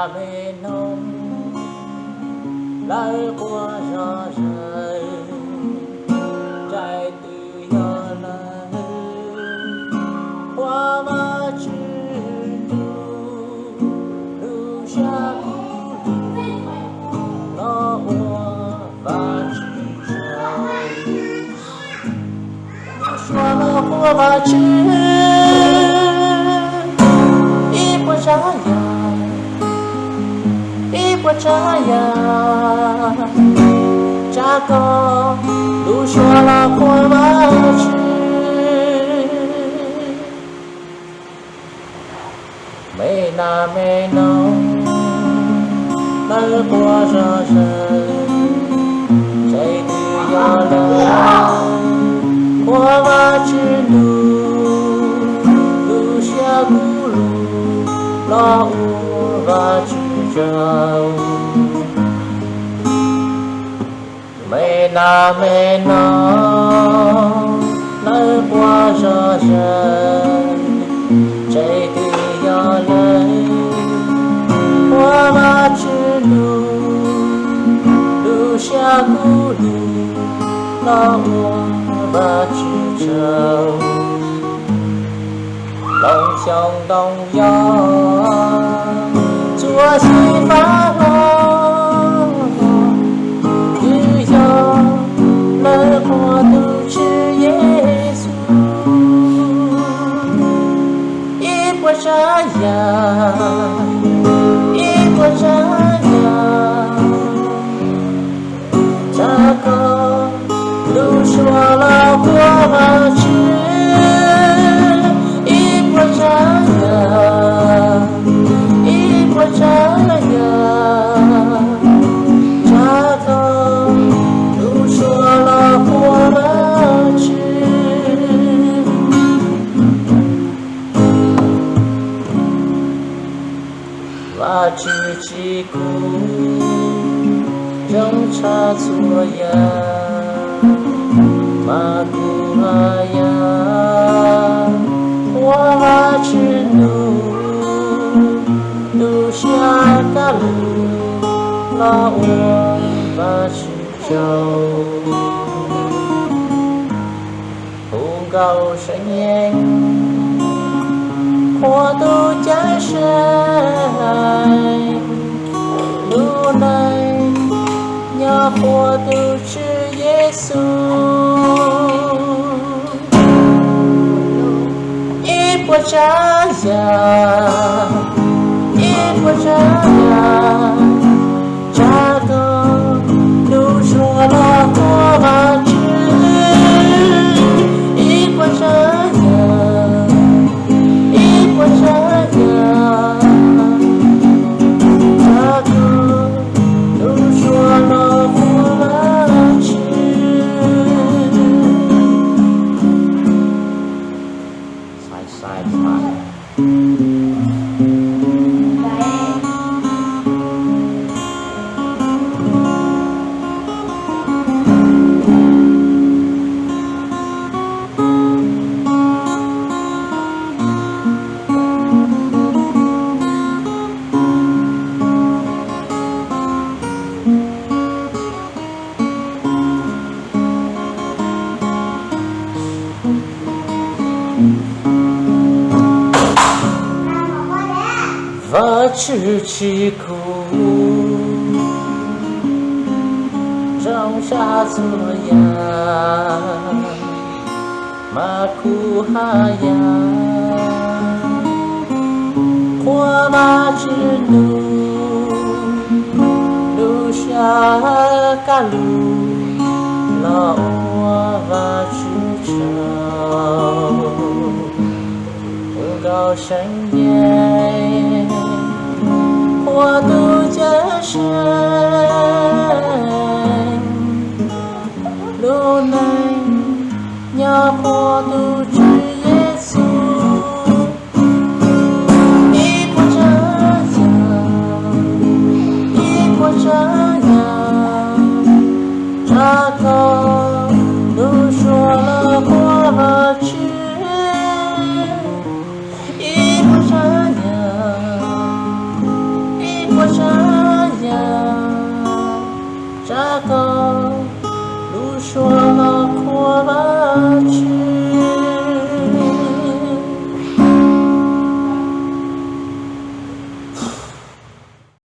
jamais non lời của gió rơi chạy từ gió lời qua ba chữ lưu xa nó chaya percaya Jaga Lusuala kwa bachi Mê na mê no Nơi qua ra rời Chạy từ gió lời Qua bachi nu gu lu la u và chi trường mê na mê na, nơi qua ra rời chạy từ gió lấy, qua ba chữ đủ đủ xa cũ đi lo ba chữ trao lòng trong đông gió 我喜欢我，只要生活都是艺术，一波张扬，一波。Và chữ chỉ cũ trong cha chúa ya mà cụ ya hoa chữ nụ nụ xa cả lu, la ua và chữ châu hùng cầu sẽ nhanh hoa tu trái sai lu này nhà hoa tu chữ Giêsu ít quá trái già ít quá trái già cha 吃起苦，长啥子呀？马苦哈呀，火马之怒，留下嘎路，老娃娃之愁，不言。我的。